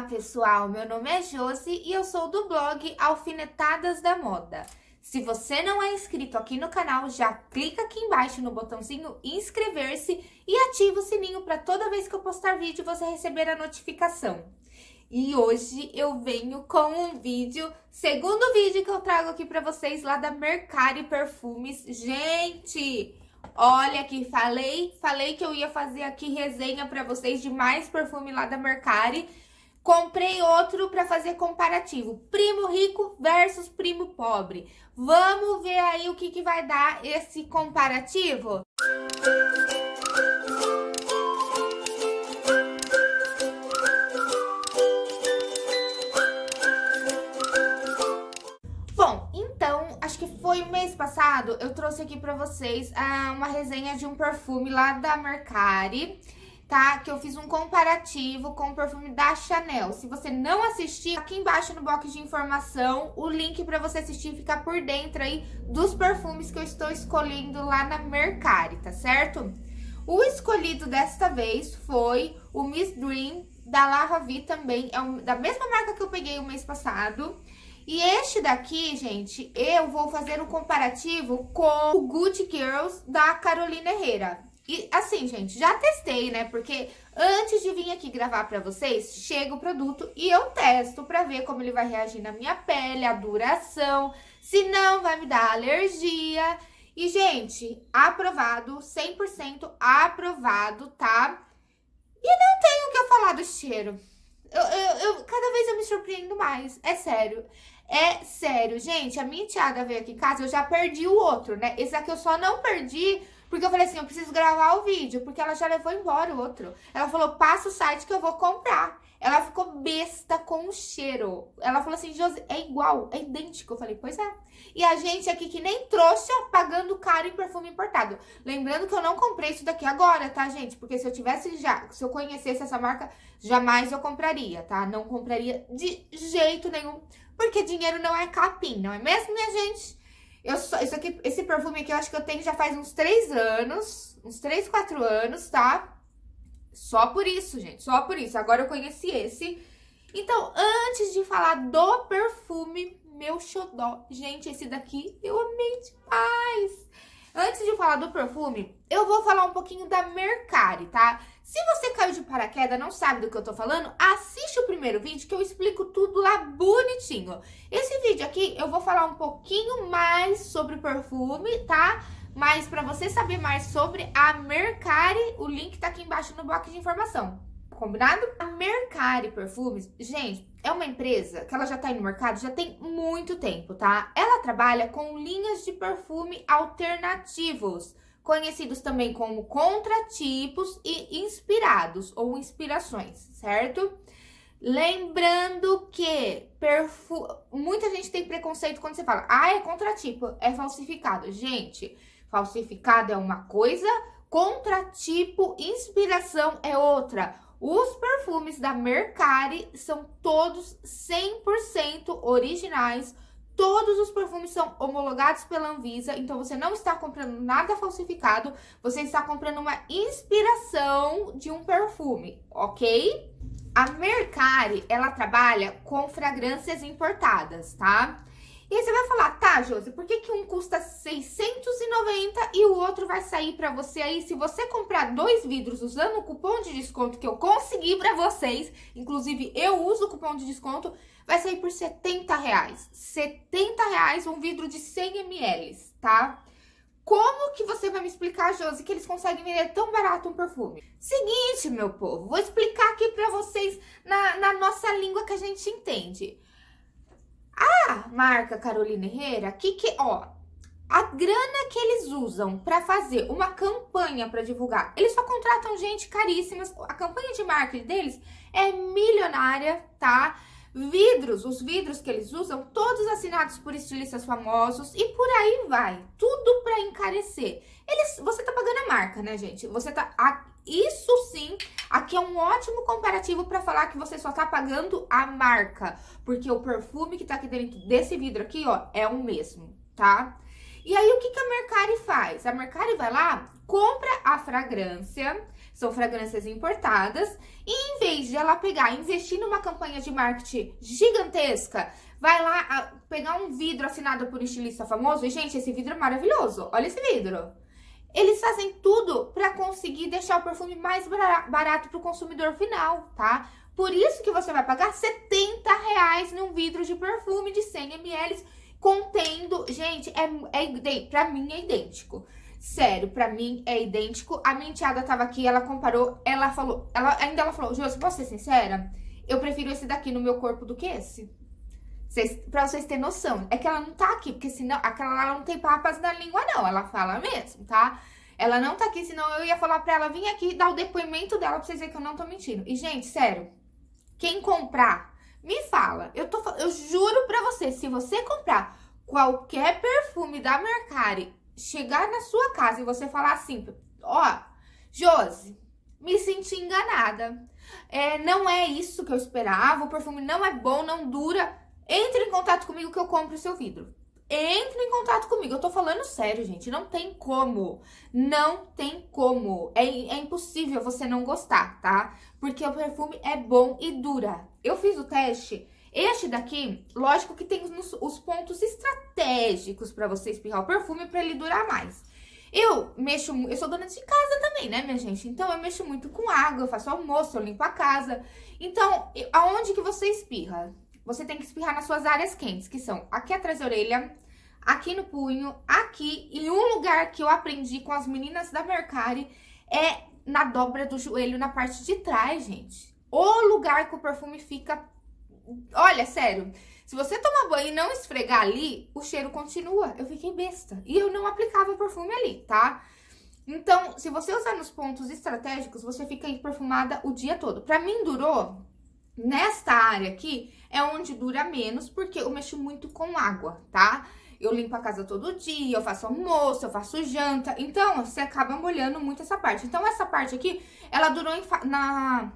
Olá pessoal, meu nome é Josi e eu sou do blog Alfinetadas da Moda. Se você não é inscrito aqui no canal, já clica aqui embaixo no botãozinho inscrever-se e ativa o sininho para toda vez que eu postar vídeo você receber a notificação. E hoje eu venho com um vídeo, segundo vídeo que eu trago aqui para vocês lá da Mercari Perfumes. Gente, Olha que falei, falei que eu ia fazer aqui resenha para vocês de mais perfume lá da Mercari. Comprei outro para fazer comparativo, primo rico versus primo pobre. Vamos ver aí o que, que vai dar esse comparativo? foi mês passado, eu trouxe aqui pra vocês ah, uma resenha de um perfume lá da Mercari, tá? Que eu fiz um comparativo com o perfume da Chanel. Se você não assistir, aqui embaixo no box de informação, o link pra você assistir ficar por dentro aí dos perfumes que eu estou escolhendo lá na Mercari, tá certo? O escolhido desta vez foi o Miss Dream da La Ravi também, é um, da mesma marca que eu peguei o mês passado. E este daqui, gente, eu vou fazer um comparativo com o Gucci Girls da Carolina Herrera. E assim, gente, já testei, né? Porque antes de vir aqui gravar pra vocês, chega o produto e eu testo pra ver como ele vai reagir na minha pele, a duração, se não vai me dar alergia. E, gente, aprovado, 100% aprovado, tá? E não tenho o que eu falar do cheiro. Eu, eu, eu, cada vez eu me surpreendo mais, é sério. É sério, gente, a minha enteada veio aqui em casa, eu já perdi o outro, né? Esse aqui eu só não perdi porque eu falei assim, eu preciso gravar o vídeo, porque ela já levou embora o outro. Ela falou, passa o site que eu vou comprar. Ela ficou besta com o cheiro. Ela falou assim, Josi, é igual, é idêntico. Eu falei, pois é. E a gente aqui que nem trouxa pagando caro em perfume importado. Lembrando que eu não comprei isso daqui agora, tá, gente? Porque se eu tivesse já, se eu conhecesse essa marca, jamais eu compraria, tá? Não compraria de jeito nenhum porque dinheiro não é capim, não é mesmo, minha gente? Eu só, isso aqui, esse perfume aqui eu acho que eu tenho já faz uns 3 anos, uns 3, 4 anos, tá? Só por isso, gente, só por isso. Agora eu conheci esse. Então, antes de falar do perfume, meu xodó, gente, esse daqui eu amei demais. Antes de falar do perfume, eu vou falar um pouquinho da Mercari, tá? Se você caiu de paraquedas não sabe do que eu tô falando, assiste o primeiro vídeo que eu explico tudo lá bonitinho. Esse vídeo aqui eu vou falar um pouquinho mais sobre perfume, tá? Mas para você saber mais sobre a Mercari, o link tá aqui embaixo no bloco de informação combinado? A Mercari Perfumes, gente, é uma empresa que ela já tá aí no mercado já tem muito tempo, tá? Ela trabalha com linhas de perfume alternativos, conhecidos também como contratipos e inspirados ou inspirações, certo? Lembrando que perfu... muita gente tem preconceito quando você fala, ah, é contratipo, é falsificado. Gente, falsificado é uma coisa, contratipo, inspiração é outra. Os perfumes da Mercari são todos 100% originais. Todos os perfumes são homologados pela Anvisa, então você não está comprando nada falsificado, você está comprando uma inspiração de um perfume, ok? A Mercari, ela trabalha com fragrâncias importadas, tá? E aí você vai falar, tá, Josi, por que, que um custa 690 e o outro vai sair pra você aí? Se você comprar dois vidros usando o cupom de desconto que eu consegui pra vocês, inclusive eu uso o cupom de desconto, vai sair por 70 reais. 70 reais um vidro de 100 ml, tá? Como que você vai me explicar, Josi, que eles conseguem vender tão barato um perfume? Seguinte, meu povo, vou explicar aqui pra vocês na, na nossa língua que a gente entende. A marca Carolina Herrera, que que, ó, a grana que eles usam para fazer uma campanha para divulgar, eles só contratam gente caríssima. A campanha de marketing deles é milionária, tá? Vidros, os vidros que eles usam, todos assinados por estilistas famosos e por aí vai. Tudo para encarecer. Eles, você tá pagando a marca, né, gente? Você tá isso sim, aqui é um ótimo comparativo para falar que você só tá pagando a marca, porque o perfume que tá aqui dentro desse vidro aqui, ó, é o mesmo, tá? E aí, o que, que a Mercari faz? A Mercari vai lá, compra a fragrância, são fragrâncias importadas. E em vez de ela pegar investir numa campanha de marketing gigantesca, vai lá a, pegar um vidro assinado por um estilista famoso. E, gente, esse vidro é maravilhoso. Olha esse vidro. Eles fazem tudo para conseguir deixar o perfume mais barato para o consumidor final, tá? Por isso que você vai pagar 70 reais num vidro de perfume de 100 ml contendo... Gente, é, é, pra mim é idêntico. Sério, pra mim é idêntico. A minha enteada tava aqui, ela comparou, ela falou... Ela, ainda ela falou, Josi, posso ser sincera? Eu prefiro esse daqui no meu corpo do que esse. Vocês, pra vocês terem noção. É que ela não tá aqui, porque senão aquela lá não tem papas na língua, não. Ela fala mesmo, tá? Ela não tá aqui, senão eu ia falar pra ela vir aqui dar o depoimento dela pra vocês verem que eu não tô mentindo. E, gente, sério, quem comprar, me fala. Eu, tô, eu juro pra você, se você comprar qualquer perfume da Mercari, chegar na sua casa e você falar assim, ó, Josi, me senti enganada. É, não é isso que eu esperava, o perfume não é bom, não dura. Entre em contato comigo que eu compro o seu vidro. Entre em contato comigo. Eu tô falando sério, gente. Não tem como. Não tem como. É, é impossível você não gostar, tá? Porque o perfume é bom e dura. Eu fiz o teste. Este daqui, lógico que tem os, os pontos estratégicos para você espirrar o perfume para ele durar mais. Eu mexo, eu sou dona de casa também, né, minha gente? Então, eu mexo muito com água, eu faço almoço, eu limpo a casa. Então, aonde que você espirra? Você tem que espirrar nas suas áreas quentes, que são aqui atrás da orelha, aqui no punho, aqui. E um lugar que eu aprendi com as meninas da Mercari é na dobra do joelho, na parte de trás, gente. O lugar que o perfume fica... Olha, sério, se você tomar banho e não esfregar ali, o cheiro continua. Eu fiquei besta. E eu não aplicava perfume ali, tá? Então, se você usar nos pontos estratégicos, você fica aí perfumada o dia todo. Pra mim, durou Nesta área aqui é onde dura menos, porque eu mexo muito com água, tá? Eu limpo a casa todo dia, eu faço almoço, eu faço janta. Então, você acaba molhando muito essa parte. Então, essa parte aqui, ela durou na...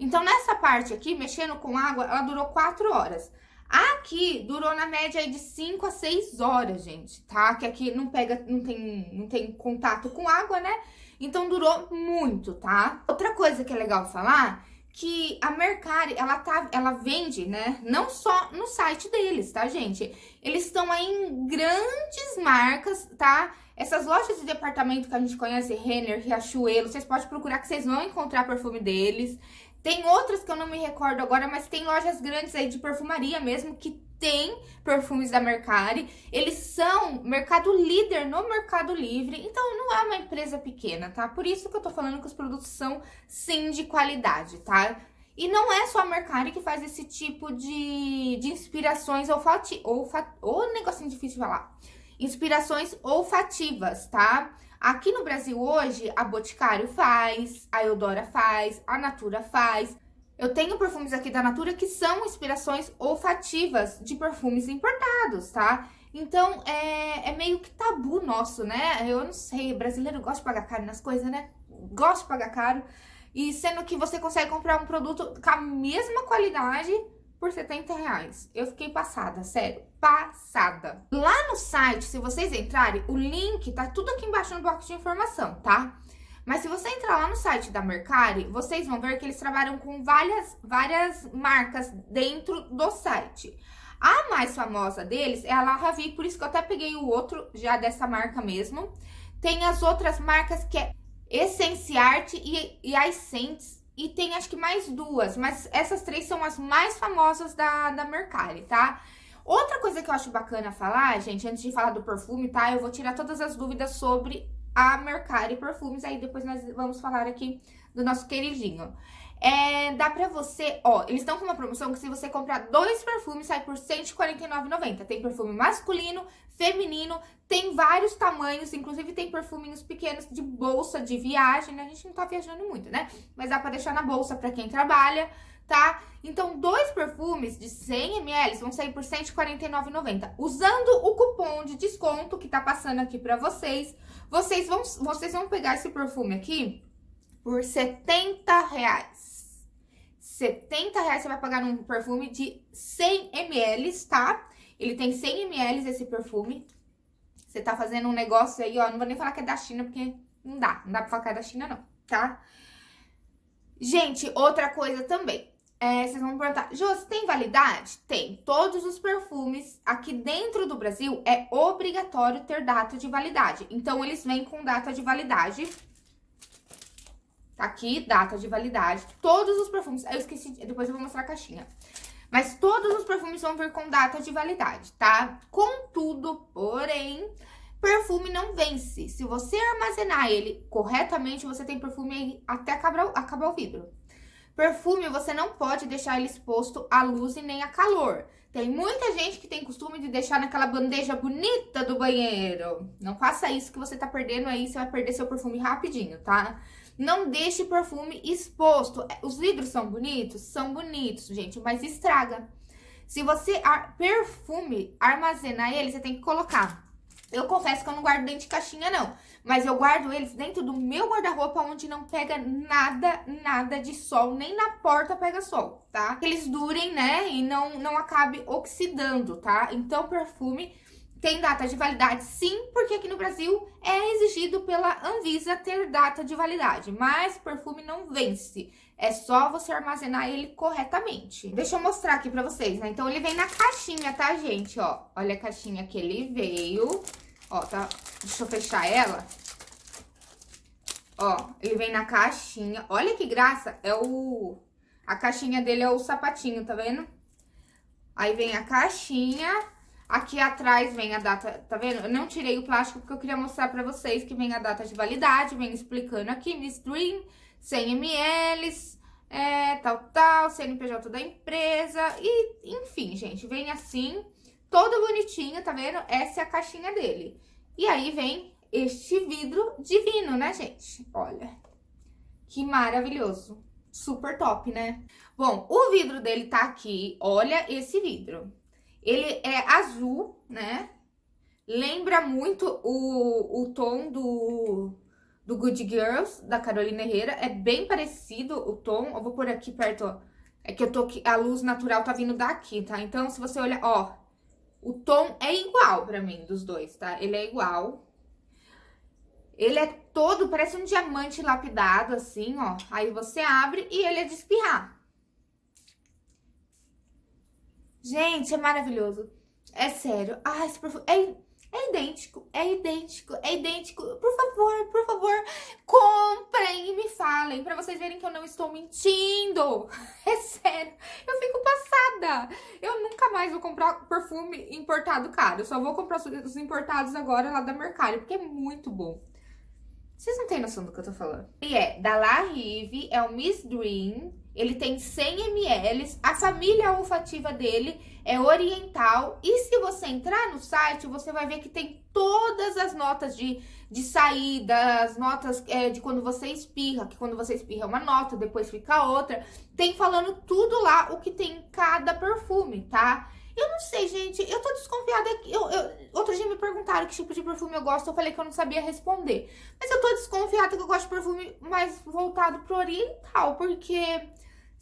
Então, nessa parte aqui, mexendo com água, ela durou 4 horas. Aqui, durou na média aí de 5 a 6 horas, gente, tá? Que aqui não pega, não tem, não tem contato com água, né? Então, durou muito, tá? Outra coisa que é legal falar que a Mercari, ela, tá, ela vende, né, não só no site deles, tá, gente? Eles estão aí em grandes marcas, tá? Essas lojas de departamento que a gente conhece, Renner, Riachuelo, vocês podem procurar que vocês vão encontrar perfume deles. Tem outras que eu não me recordo agora, mas tem lojas grandes aí de perfumaria mesmo que tem perfumes da Mercari. Eles são mercado líder no Mercado Livre, então não é uma empresa pequena, tá? Por isso que eu tô falando que os produtos são sim de qualidade, tá? E não é só a Mercari que faz esse tipo de, de inspirações olfati, olfat, ou negocinho difícil de falar. Inspirações olfativas, tá? Aqui no Brasil hoje, a Boticário faz, a Eudora faz, a Natura faz. Eu tenho perfumes aqui da Natura que são inspirações olfativas de perfumes importados, tá? Então, é, é meio que tabu nosso, né? Eu não sei, brasileiro gosta de pagar caro nas coisas, né? Gosta de pagar caro. E sendo que você consegue comprar um produto com a mesma qualidade por 70 reais. Eu fiquei passada, sério, passada. Lá no site, se vocês entrarem, o link tá tudo aqui embaixo no box de informação, tá? Mas se você entrar lá no site da Mercari, vocês vão ver que eles trabalham com várias, várias marcas dentro do site. A mais famosa deles é a La Ravi, por isso que eu até peguei o outro já dessa marca mesmo. Tem as outras marcas que é Essenciarte e, e Essence e tem acho que mais duas, mas essas três são as mais famosas da, da Mercari, tá? Outra coisa que eu acho bacana falar, gente, antes de falar do perfume, tá? Eu vou tirar todas as dúvidas sobre a Mercari Perfumes, aí depois nós vamos falar aqui do nosso queridinho. É, dá pra você, ó, eles estão com uma promoção que se você comprar dois perfumes, sai por R$149,90. Tem perfume masculino, feminino, tem vários tamanhos, inclusive tem perfuminhos pequenos de bolsa de viagem, né? A gente não tá viajando muito, né? Mas dá pra deixar na bolsa pra quem trabalha, tá? Então, dois perfumes de 100ml vão sair por R$149,90. Usando o cupom de desconto que tá passando aqui pra vocês, vocês vão, vocês vão pegar esse perfume aqui por 70 reais. 70 reais você vai pagar num perfume de 100 ml, tá? Ele tem 100 ml esse perfume. Você tá fazendo um negócio aí, ó, não vou nem falar que é da China, porque não dá, não dá pra falar que é da China, não. tá? Gente, outra coisa também. É, vocês vão perguntar, Jô, tem validade? Tem. Todos os perfumes aqui dentro do Brasil é obrigatório ter data de validade. Então, eles vêm com data de validade. Tá aqui, data de validade. Todos os perfumes, eu esqueci, depois eu vou mostrar a caixinha. Mas todos os perfumes vão vir com data de validade, tá? Contudo, porém, perfume não vence. Se você armazenar ele corretamente, você tem perfume até acabar, acabar o vidro. Perfume, você não pode deixar ele exposto à luz e nem a calor. Tem muita gente que tem costume de deixar naquela bandeja bonita do banheiro. Não faça isso que você tá perdendo aí, você vai perder seu perfume rapidinho, tá? Não deixe perfume exposto. É, os vidros são bonitos? São bonitos, gente, mas estraga. Se você ar perfume armazenar ele, você tem que colocar eu confesso que eu não guardo dentro de caixinha, não. Mas eu guardo eles dentro do meu guarda-roupa, onde não pega nada, nada de sol. Nem na porta pega sol, tá? Que eles durem, né? E não, não acabe oxidando, tá? Então, perfume tem data de validade, sim, porque aqui no Brasil é exigido pela Anvisa ter data de validade, mas perfume não vence. É só você armazenar ele corretamente. Deixa eu mostrar aqui pra vocês, né? Então, ele vem na caixinha, tá, gente? Ó, olha a caixinha que ele veio. Ó, tá? Deixa eu fechar ela. Ó, ele vem na caixinha. Olha que graça, é o... A caixinha dele é o sapatinho, tá vendo? Aí vem a caixinha, aqui atrás vem a data, tá vendo? Eu não tirei o plástico porque eu queria mostrar pra vocês que vem a data de validade, vem explicando aqui, Miss Dream, 100 ml, é, tal, tal, CNPJ da empresa, e enfim, gente, vem assim todo bonitinho, tá vendo? Essa é a caixinha dele. E aí vem este vidro divino, né, gente? Olha, que maravilhoso. Super top, né? Bom, o vidro dele tá aqui, olha esse vidro. Ele é azul, né? Lembra muito o, o tom do, do Good Girls, da Carolina Herrera. É bem parecido o tom. Eu vou pôr aqui perto, ó. É que eu tô a luz natural tá vindo daqui, tá? Então, se você olhar, ó, o tom é igual pra mim, dos dois, tá? Ele é igual. Ele é todo, parece um diamante lapidado, assim, ó. Aí você abre e ele é de espirrar. Gente, é maravilhoso. É sério. Ah, esse perfume... É é idêntico, é idêntico, é idêntico. Por favor, por favor, comprem e me falem pra vocês verem que eu não estou mentindo. É sério, eu fico passada. Eu nunca mais vou comprar perfume importado caro. Eu só vou comprar os importados agora lá da Mercari, porque é muito bom. Vocês não têm noção do que eu tô falando. E é da La Rive, é o Miss Dream. Ele tem 100 ml. A família olfativa dele é oriental. E se você entrar no site, você vai ver que tem todas as notas de, de saída, as notas é, de quando você espirra, que quando você espirra é uma nota, depois fica outra. Tem falando tudo lá o que tem em cada perfume, tá? Eu não sei, gente, eu tô desconfiada. Eu, eu, outro dia me perguntaram que tipo de perfume eu gosto, eu falei que eu não sabia responder. Mas eu tô desconfiada que eu gosto de perfume mais voltado pro oriental, porque,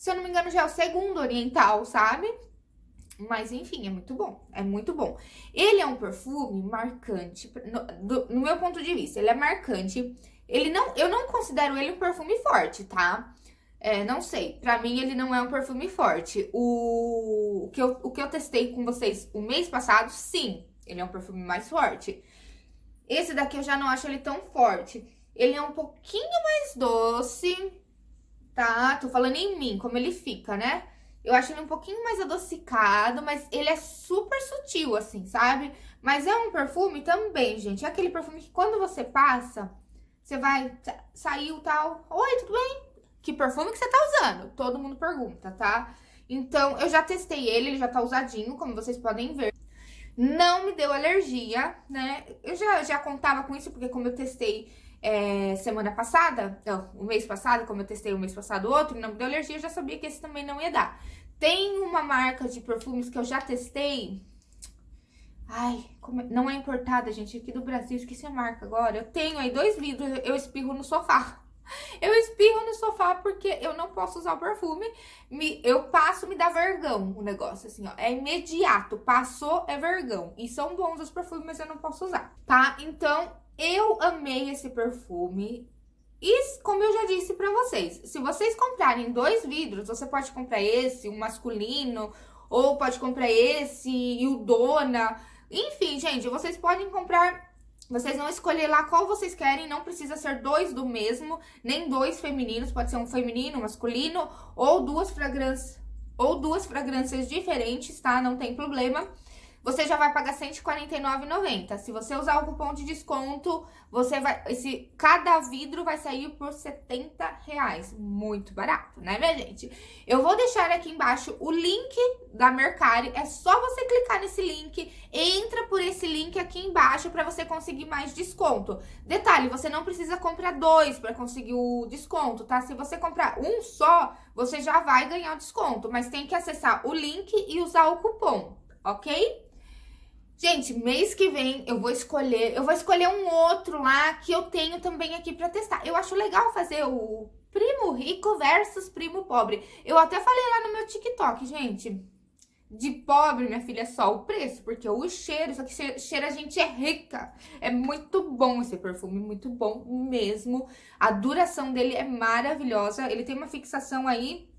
se eu não me engano, já é o segundo oriental, sabe? Mas, enfim, é muito bom, é muito bom. Ele é um perfume marcante, no, do, no meu ponto de vista, ele é marcante. Ele não, eu não considero ele um perfume forte, tá? É, não sei, pra mim ele não é um perfume forte. O, o, que eu, o que eu testei com vocês o mês passado, sim, ele é um perfume mais forte. Esse daqui eu já não acho ele tão forte. Ele é um pouquinho mais doce, tá? Tô falando em mim, como ele fica, né? Eu acho ele um pouquinho mais adocicado, mas ele é super sutil, assim, sabe? Mas é um perfume também, gente. É aquele perfume que quando você passa, você vai... Saiu tal... Oi, tudo bem? que perfume que você tá usando? Todo mundo pergunta, tá? Então, eu já testei ele, ele já tá usadinho, como vocês podem ver. Não me deu alergia, né? Eu já, já contava com isso, porque como eu testei é, semana passada, não, o mês passado, como eu testei o mês passado outro, não me deu alergia, eu já sabia que esse também não ia dar. Tem uma marca de perfumes que eu já testei, Ai. É, não é importada, gente, aqui do Brasil, esqueci a marca agora. Eu tenho aí dois vidros, eu espirro no sofá. Eu espirro no sofá porque eu não posso usar o perfume. Me, eu passo, me dá vergão o negócio, assim, ó. É imediato. Passou, é vergão. E são bons os perfumes, mas eu não posso usar, tá? Então, eu amei esse perfume. E como eu já disse pra vocês, se vocês comprarem dois vidros, você pode comprar esse, o masculino, ou pode comprar esse e o dona. Enfim, gente, vocês podem comprar vocês vão escolher lá qual vocês querem, não precisa ser dois do mesmo, nem dois femininos, pode ser um feminino, um masculino, ou duas fragrâncias, ou duas fragrâncias diferentes, tá? Não tem problema você já vai pagar R$149,90. Se você usar o cupom de desconto, você vai. Esse, cada vidro vai sair por 70,00 reais. Muito barato, né, minha gente? Eu vou deixar aqui embaixo o link da Mercari. É só você clicar nesse link, entra por esse link aqui embaixo para você conseguir mais desconto. Detalhe, você não precisa comprar dois para conseguir o desconto, tá? Se você comprar um só, você já vai ganhar o desconto, mas tem que acessar o link e usar o cupom, ok? Gente, mês que vem eu vou escolher, eu vou escolher um outro lá que eu tenho também aqui pra testar. Eu acho legal fazer o primo rico versus primo pobre. Eu até falei lá no meu TikTok, gente. De pobre, minha filha, é só o preço, porque o cheiro, isso aqui cheira a gente é rica. É muito bom esse perfume, muito bom mesmo. A duração dele é maravilhosa, ele tem uma fixação aí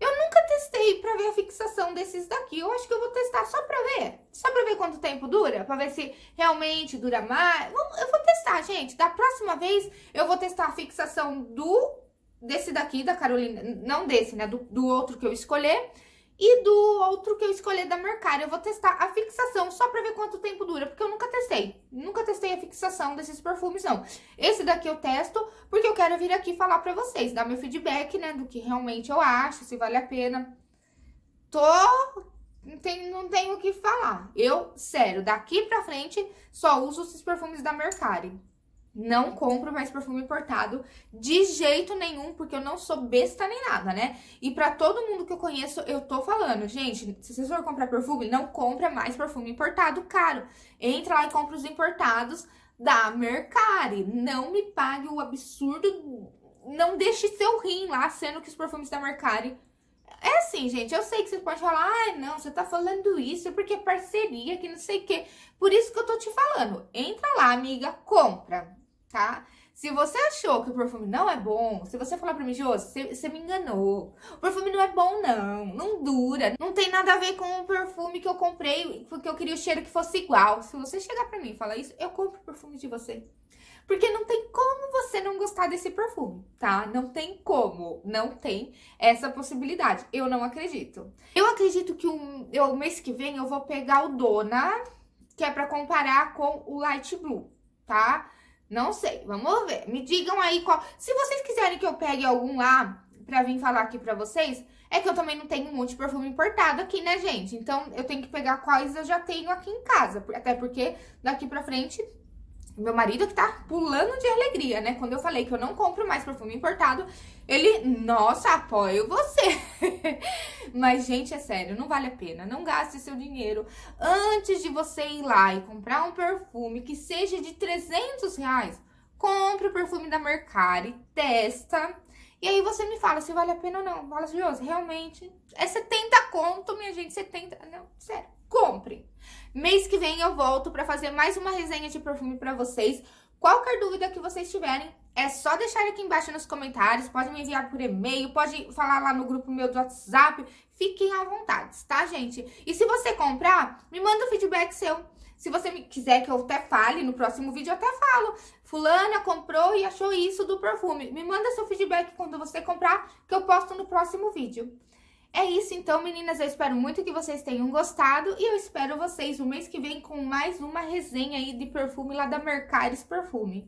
eu nunca testei pra ver a fixação desses daqui. Eu acho que eu vou testar só pra ver. Só pra ver quanto tempo dura. Pra ver se realmente dura mais. Eu vou testar, gente. Da próxima vez, eu vou testar a fixação do... Desse daqui, da Carolina. Não desse, né? Do, do outro que eu escolher. E do outro que eu escolher da Mercari, eu vou testar a fixação só pra ver quanto tempo dura, porque eu nunca testei. Nunca testei a fixação desses perfumes, não. Esse daqui eu testo porque eu quero vir aqui falar pra vocês, dar meu feedback, né, do que realmente eu acho, se vale a pena. Tô... Não tenho, não tenho o que falar. Eu, sério, daqui pra frente, só uso esses perfumes da Mercari. Não compro mais perfume importado de jeito nenhum, porque eu não sou besta nem nada, né? E pra todo mundo que eu conheço, eu tô falando, gente, se vocês for comprar perfume, não compra mais perfume importado caro. Entra lá e compra os importados da Mercari. Não me pague o absurdo, não deixe seu rim lá, sendo que os perfumes da Mercari é assim, gente, eu sei que você pode falar, ah, não, você tá falando isso porque é parceria, que não sei o quê. Por isso que eu tô te falando. Entra lá, amiga, compra tá? Se você achou que o perfume não é bom, se você falar pra mim, Josi, você, você me enganou. O perfume não é bom, não. Não dura. Não tem nada a ver com o perfume que eu comprei, porque eu queria o cheiro que fosse igual. Se você chegar pra mim e falar isso, eu compro o perfume de você. Porque não tem como você não gostar desse perfume, tá? Não tem como, não tem essa possibilidade. Eu não acredito. Eu acredito que um, eu, mês que vem eu vou pegar o Dona, que é pra comparar com o Light Blue, tá? Não sei, vamos ver. Me digam aí qual... Se vocês quiserem que eu pegue algum lá pra vir falar aqui pra vocês, é que eu também não tenho um monte de perfume importado aqui, né, gente? Então, eu tenho que pegar quais eu já tenho aqui em casa. Até porque daqui pra frente meu marido que tá pulando de alegria, né? Quando eu falei que eu não compro mais perfume importado, ele, nossa, apoio você. Mas, gente, é sério, não vale a pena. Não gaste seu dinheiro antes de você ir lá e comprar um perfume que seja de 300 reais. Compre o perfume da Mercari, testa. E aí você me fala se vale a pena ou não. Fala assim, realmente, é 70 conto, minha gente, 70... Não, sério compre. Mês que vem eu volto para fazer mais uma resenha de perfume para vocês. Qualquer dúvida que vocês tiverem, é só deixar aqui embaixo nos comentários, pode me enviar por e-mail, pode falar lá no grupo meu do WhatsApp, fiquem à vontade, tá, gente? E se você comprar, me manda o um feedback seu. Se você quiser que eu até fale no próximo vídeo, eu até falo. Fulana comprou e achou isso do perfume. Me manda seu feedback quando você comprar, que eu posto no próximo vídeo. É isso então, meninas. Eu espero muito que vocês tenham gostado e eu espero vocês no mês que vem com mais uma resenha aí de perfume lá da Mercaris Perfume.